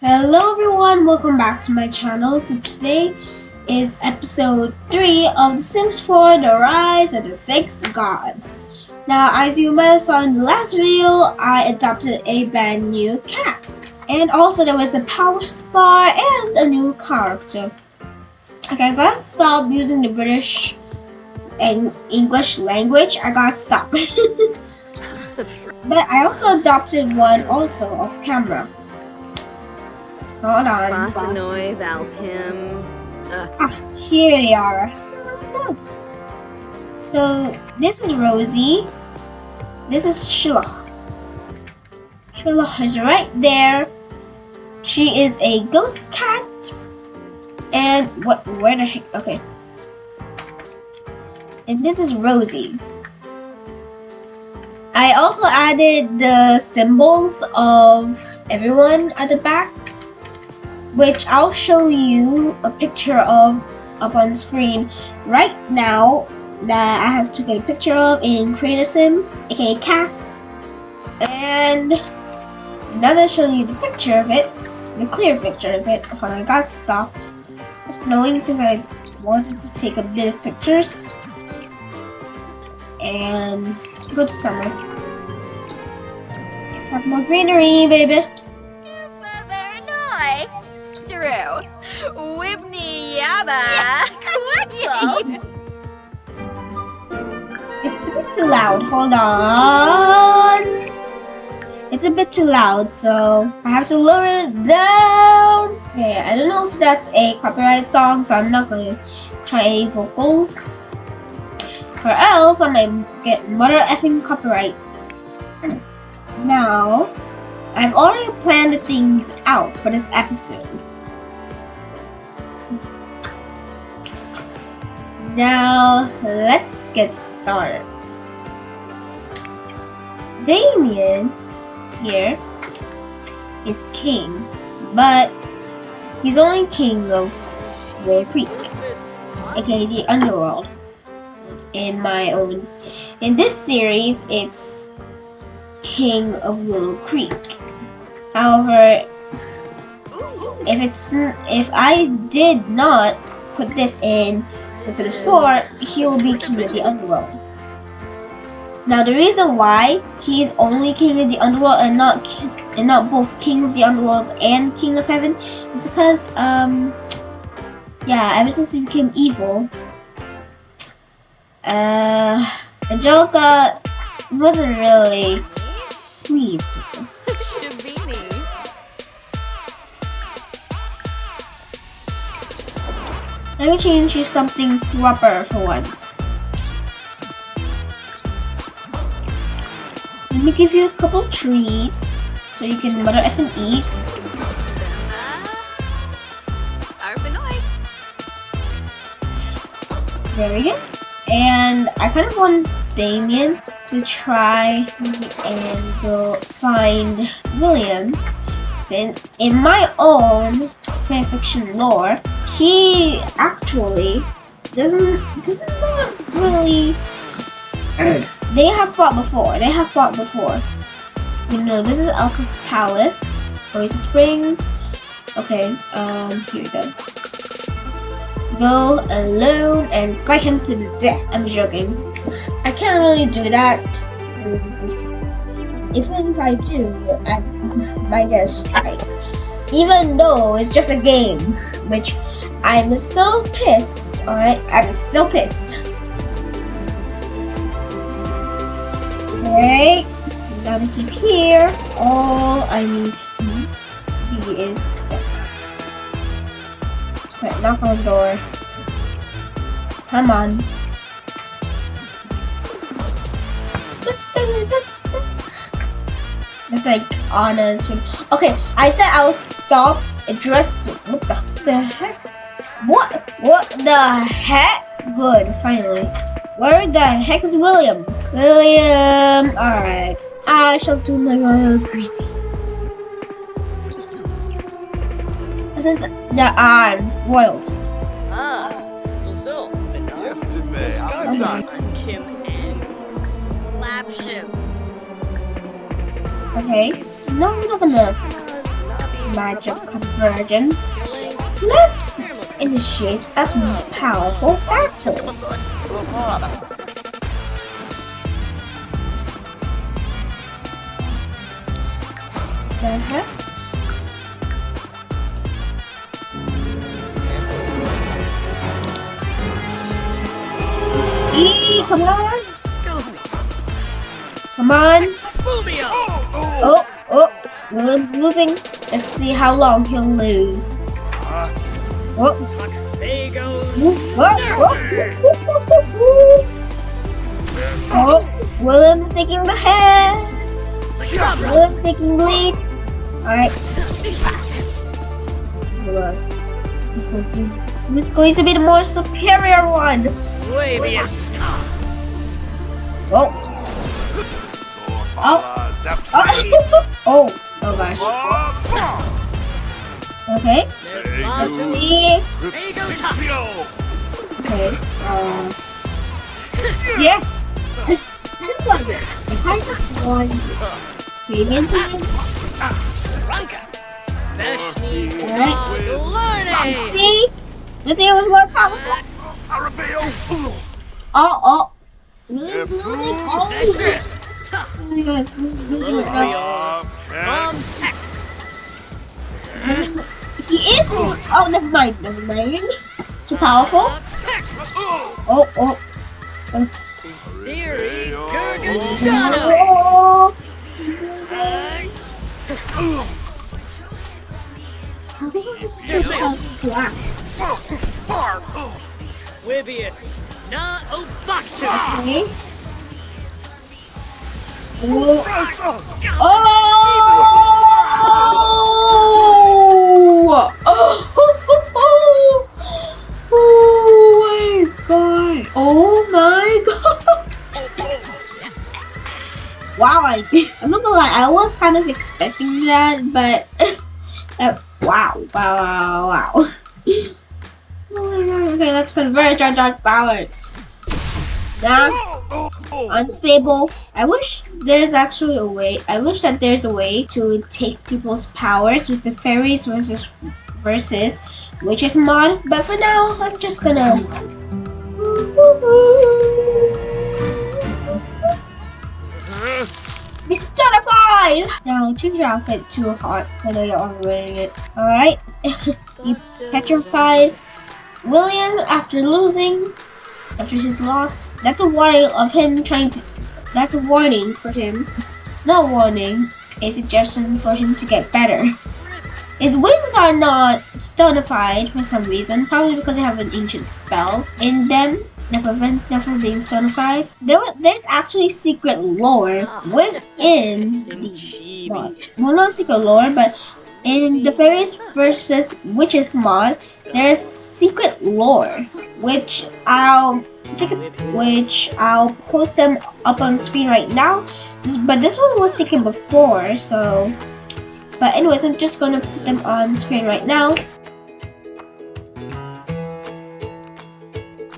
Hello everyone, welcome back to my channel. So today is episode 3 of The Sims 4 The Rise of the Six Gods. Now as you might have saw in the last video, I adopted a brand new cat. And also there was a power spa and a new character. Okay, I gotta stop using the British and English language. I gotta stop. but I also adopted one also off camera. Hold on. Bossanoy, Valpim. Ah, here they are. So this is Rosie. This is Shiloh. Shiloh is right there. She is a ghost cat. And what? Where the heck? Okay. And this is Rosie. I also added the symbols of everyone at the back which I'll show you a picture of up on the screen right now that I have to get a picture of in Create Sim, aka Cass. And now that I show you the picture of it, the clear picture of it, hold on, I gotta stop. It's snowing since I wanted to take a bit of pictures. And go to summer. Have more greenery, baby. Bossanoy. Drew. Whibney Yabba. It's a bit too loud. Hold on. It's a bit too loud, so I have to lower it down. Okay, I don't know if that's a copyright song, so I'm not gonna try any vocals. Or else I might get mother effing copyright. Now, I've already planned the things out for this episode. Now, let's get started. Damien here is king, but he's only king of Willow Creek, aka the underworld. In my own, in this series, it's king of Willow Creek. However, if it's if I did not put this in the Sims 4, he will be king of the underworld. Now the reason why he is only king of the underworld and not and not both king of the underworld and king of heaven is because um yeah ever since he became evil uh Angelica wasn't really pleased with this. Shabini. Let me change to something proper for once. Let me give you a couple treats so you can mother F and eat. Arpanoy. There we go. And I kind of want Damien to try and go find William since in my own fanfiction lore, he actually doesn't doesn't not really they have fought before. They have fought before. You know, this is Elsa's palace. Oasis Springs. Okay, um, here we go. Go alone and fight him to the death. I'm joking. I can't really do that. Even if I do, I might get a strike. Even though it's just a game, which I'm still pissed, alright? I'm still pissed. Alright, now he's here, all I need he is Right, knock on the door. Come on. It's like Anna's room. Okay, I said I'll stop address. What the, the heck? What? What the heck? Good, finally. Where the heck is William? William, alright. I shall do my royal greetings. This the um, royalty. Ah, fulfill. Gifted me. Skyzone. Kim and Slapship. Okay, no, I'm not gonna. magic convergence, let's initiate a powerful battle. Uh-huh. See, come on, come on. Oh, oh, William's losing. Let's see how long he'll lose. Oh, oh, oh, oh, William's taking the head. William's taking the lead. Alright. Who's going to- be the more superior one? Labius! Oh. Oh. Oh. oh. Oh gosh. Okay. There's Latu. See. There you go, Okay. Um. Yes. I kind of want Damien to win. Ranka! Vashni! Alright. See. Let's see who's more powerful. Oh, oh. Oh, That's it! oh my god. He's losing right now. From X! He is. Oh, never mind. Never mind. Too powerful. Oh, oh. Theory Gargadano! Oh. Wibius! Na Obatu! Okay. Oh! Oh! Oh my god! Oh my god! Wow, I, I'm not gonna lie, I was kind of expecting that, but uh, wow, wow, wow, wow. Oh okay, let's converge our dark powers. Now, unstable. I wish there's actually a way. I wish that there's a way to take people's powers with the fairies versus versus witches mod. But for now, I'm just gonna. Be stunified! Now change your outfit to hot. I know you're already it. Alright. you petrified. William, after losing, after his loss, that's a warning of him trying to. That's a warning for him. Not warning, a suggestion for him to get better. His wings are not stonified for some reason, probably because they have an ancient spell in them that prevents them from being stonified. There, there's actually secret lore ah. within these mods. Well, not secret lore, but in the fairies versus witches mod, there's secret lore, which I'll take which I'll post them up on screen right now. This- But this one was taken before, so. But anyways, I'm just gonna put them on screen right now.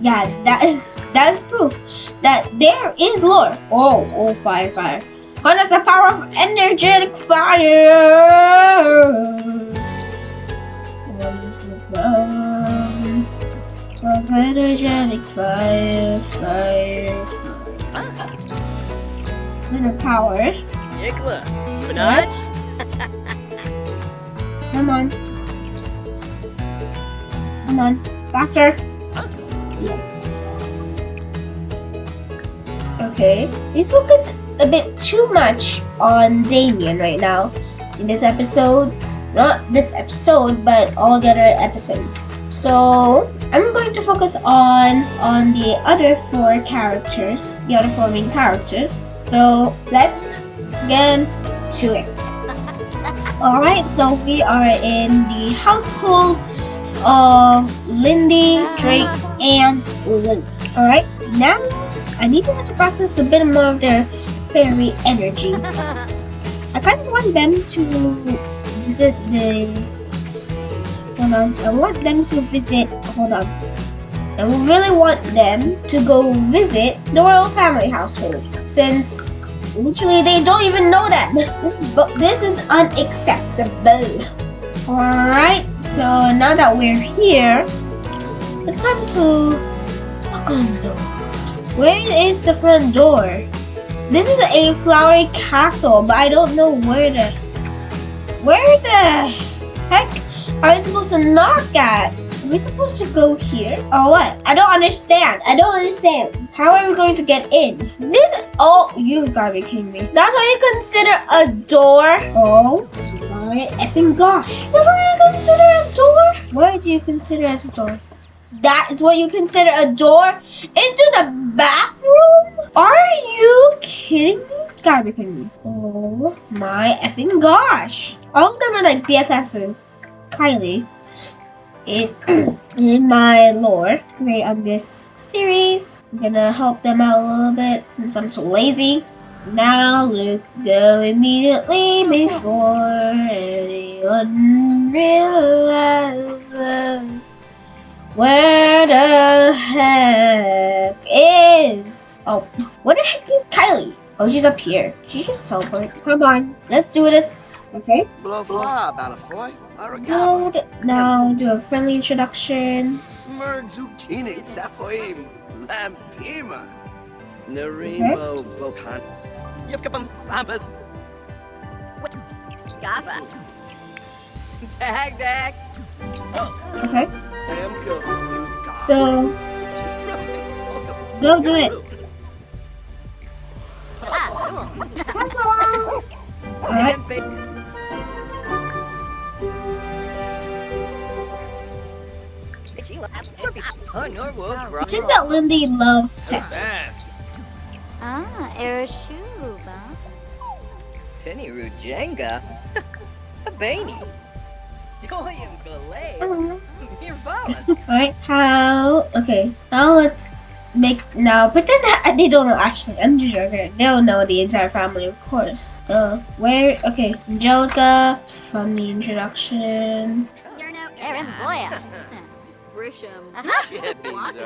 Yeah, that is that is proof that there is lore. Oh, oh, fire, fire. Harness the power of energetic fire. Harness the power of energetic fire, fire, fire. Inner power. Yikla! Minaj? Come on. Come on. Faster. Yes. Okay. You focus a bit too much on Damien right now in this episode. Not this episode, but all the other episodes. So I'm going to focus on on the other four characters, the other four main characters. So let's get to it. Alright, so we are in the household of Lindy, Drake, and Lily. Alright, now I need them to practice a bit more of their fairy energy. I kind of want them to visit the. Hold on, I want them to visit. Hold on. I really want them to go visit the royal family household since literally they don't even know them. This is, this is unacceptable. Alright, so now that we're here, it's time to knock on the door. Where is the front door? This is a flowery castle, but I don't know where the where the heck are we supposed to knock at? Are we supposed to go here? Or what? I don't understand. I don't understand. How are we going to get in? This oh you've gotta be kidding me. That's what you consider a door? Oh my effing gosh. That's what you consider a door? What do you consider as a door? That is what you consider a door into the bathroom? Are you kidding me? Gotta be kidding me. Oh my effing gosh. All of them are like BFFs of Kylie. In, in my lore create on this series. I'm gonna help them out a little bit since I'm so lazy. Now Luke, go immediately before anyone realizes where the heck is? Oh, where the heck is Kylie? Oh, she's up here. She just teleport. Come on, let's do this. Okay. Blah blah Balafoy. Aragaba. Good. Now do a friendly introduction. Smurg zucchini safoim. Lampima. Narimo bokan. Yevkapam sambas. Gaba. Dag, dag. Okay. Amko. So go do it. Cool. All right. Norwood. It seems that Lindy loves pets. Ah, Erashuba. Penny Rujenga? Abani. Doyam Galay. All Mirvalas. Right. How? Okay. Now let's make now pretend that they don't know. Actually, I'm just joking. They'll know the entire family, of course. Uh, where? Okay, Angelica from the introduction. Erin Boya. Grisham. Chippies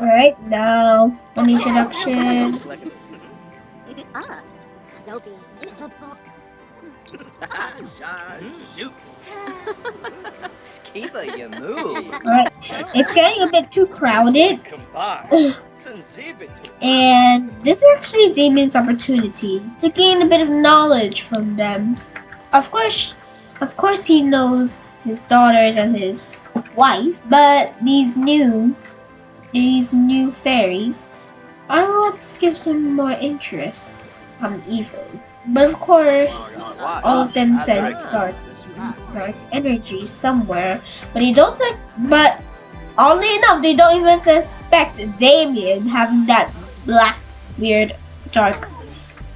All right. Now from the introduction. Ah, Soapy. Shoot. Skiba Yamu. All right. It's getting a bit too crowded. And this is actually Damien's opportunity to gain a bit of knowledge from them. Of course, of course, he knows his daughters and his wife, but these new, these new fairies, I want to give some more interest. Come evil, but of course, all of them sense dark, dark energy somewhere, but they don't. Like, but oddly enough, they don't even suspect Damien having that black, weird, dark,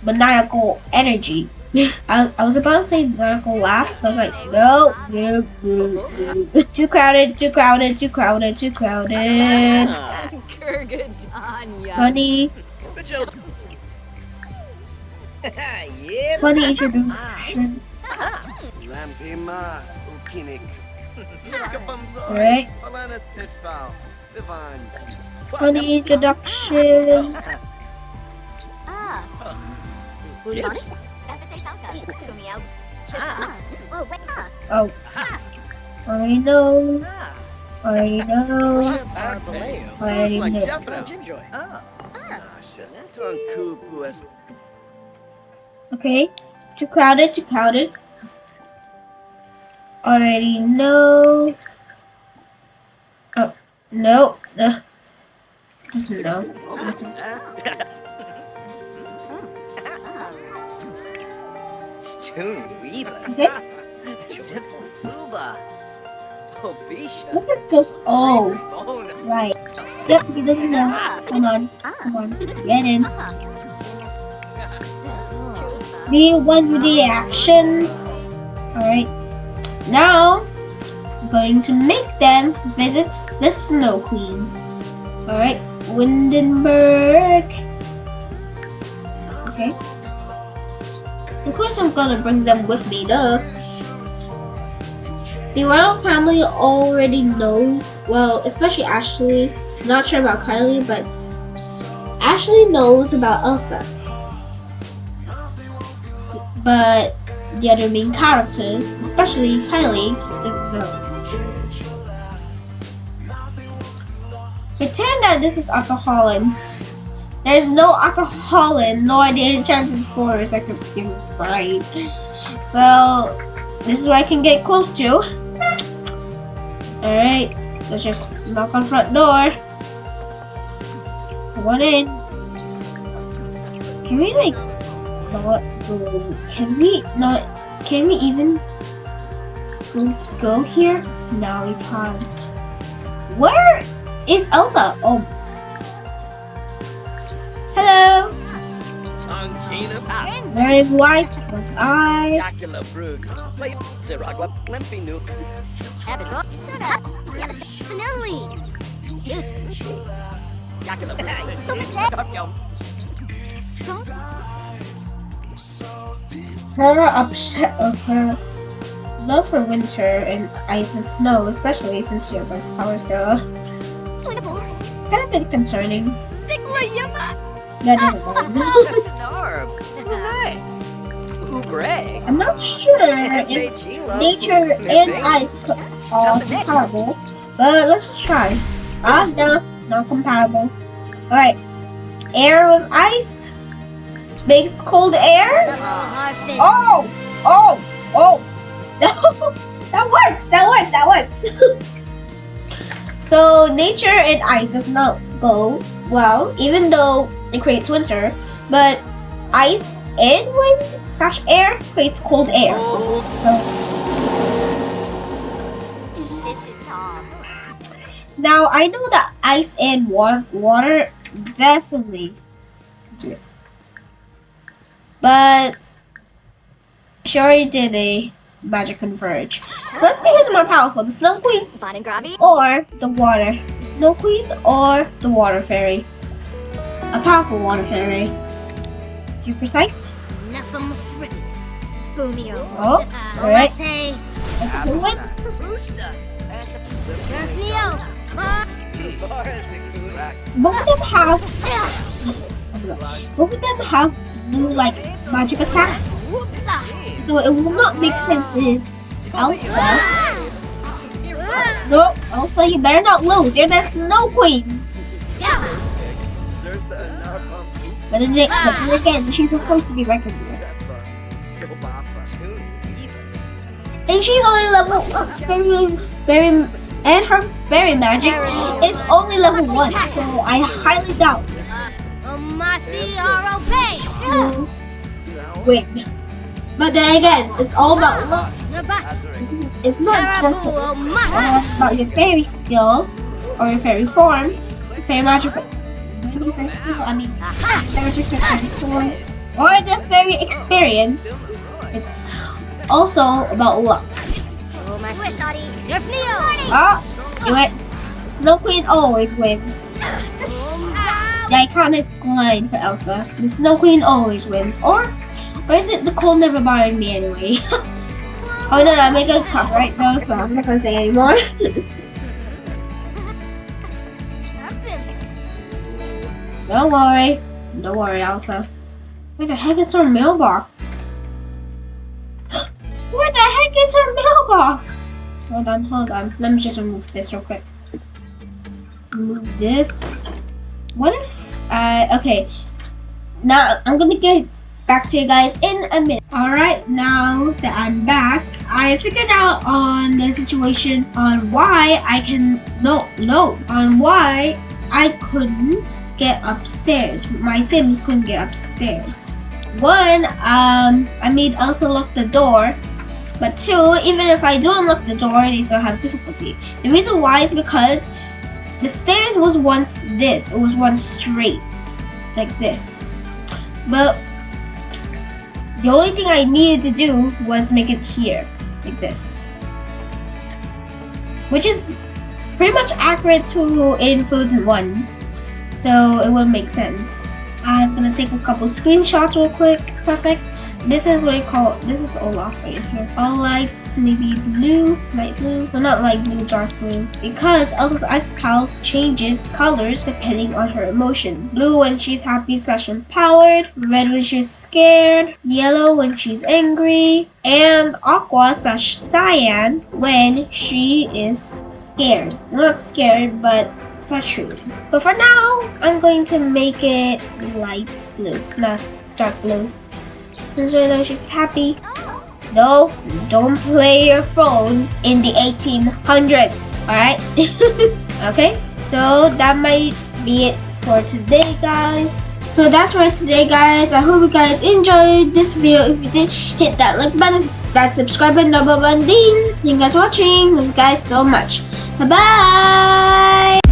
maniacal energy. I, I was about to say maniacal laugh, but I was like, no, no, no, no. Too crowded, too crowded, too crowded, too crowded. Kurgadanya. Funny, funny introduction. Lampima. Ukinik. Yevkapam Alright, Alanis Pitfall. Divine. funny introduction. Ah. Bulish. Kapite Sanka. Kumiao. Ah. Oh, wait. I know, I know, Arbaleo. I Looks like know. Jeffro. Jimjoy. Tunku Okay, too crowded, too crowded. Already know. Oh, no, no. Doesn't know. Ah. Stoon Rebus. Okay, Simple Fuba. Obisha. look at those. Oh, right. Yep, he doesn't know. Come on, come on, get in. Be one with the actions. Alright, now I'm going to make them visit the Snow Queen. Alright, Windenburg. Okay. Of course, I'm gonna bring them with me, duh. The royal family already knows, well, especially Ashley. Not sure about Kylie, but Ashley knows about Elsa. but the other main characters, especially Kylie, doesn't know. Pretend that this is Otto Holland. There's no Otto Holland, nor the Enchanted Forest I could give right. So this is where I can get close to. Alright, let's just knock on front door. One in. Can we like not Can we not? Can we even go, here? No, we can't. Where is Elsa? Oh. Hello. Very white with eyes. Yakula Her upset of her love for winter and ice and snow, especially since she has ice powers, girl. Kind of bit concerning. Yeah, never mind. I'm not sure if nature and ice are compatible, but let's just try. Ah, no, not compatible. Alright, air with ice makes cold air. Oh, oh, oh. That works, that works, that works. so nature and ice does not go well, even though it creates winter, but ice and wind slash air creates cold air. Now I know that ice and water, water definitely. But she already did a magic converge. So let's see who's more powerful, the Snow Queen Bon or the water. The Snow Queen or the Water Fairy. A powerful Water Fairy. To be precise. Nephum Fritten. Oh, Uh, alright. Say. That's a good one. Neo. Both of them have both of them have blue like magic attack. So it will not make sense if Elsa. Ah. No, Elsa, you better not lose. You're the Snow Queen. But then, but then again, she's supposed to be recognized. And she's only level very, very, and her fairy magic is only level one. So I highly doubt Win. But then again, it's all about luck. It's not just about your fairy skill or your fairy form, your fairy magic. fairy skill, I mean, fairy magic, form, or the fairy experience. It's also about luck. Jeff Ah, you went. Snow Queen always wins. The iconic line for Elsa. The Snow Queen always wins. Or, or is it the cold never bothered me anyway? oh no, no, I'm making a copyright though, so I'm not gonna say anymore. Don't worry. Don't worry, Elsa. Where the heck is her mailbox? Where the heck is her mailbox? Hold on, hold on. Let me just remove this real quick. Remove this. What if I okay. Now I'm gonna get back to you guys in a minute. Alright, now that I'm back, I figured out on the situation on why I can no no on why I couldn't get upstairs. My Sims couldn't get upstairs. One, um, I made Elsa lock the door. But two, even if I do unlock the door, they still have difficulty. The reason why is because the stairs was once this. It was once straight, like this. But the only thing I needed to do was make it here, like this. Which is pretty much accurate to in Frozen 1. So it would make sense. I'm gonna take a couple screenshots real quick. Perfect. This is what you call, this is Olaf right here. All lights, maybe blue, light blue. No, not light blue, dark blue. Because Elsa's ice house changes colors depending on her emotion. Blue when she's happy slash empowered. Red when she's scared. Yellow when she's angry. And aqua slash cyan when she is scared. Not scared, but frustrated. But for now, I'm going to make it light blue, not dark blue. Since right now she's happy. No, don't play your phone in the 1800s, alright? okay, so that might be it for today, guys. So that's for today, guys. I hope you guys enjoyed this video. If you did, hit that like button, that subscribe button, double button, ding. Thank you guys for watching. Thank you guys so much. Bye-bye.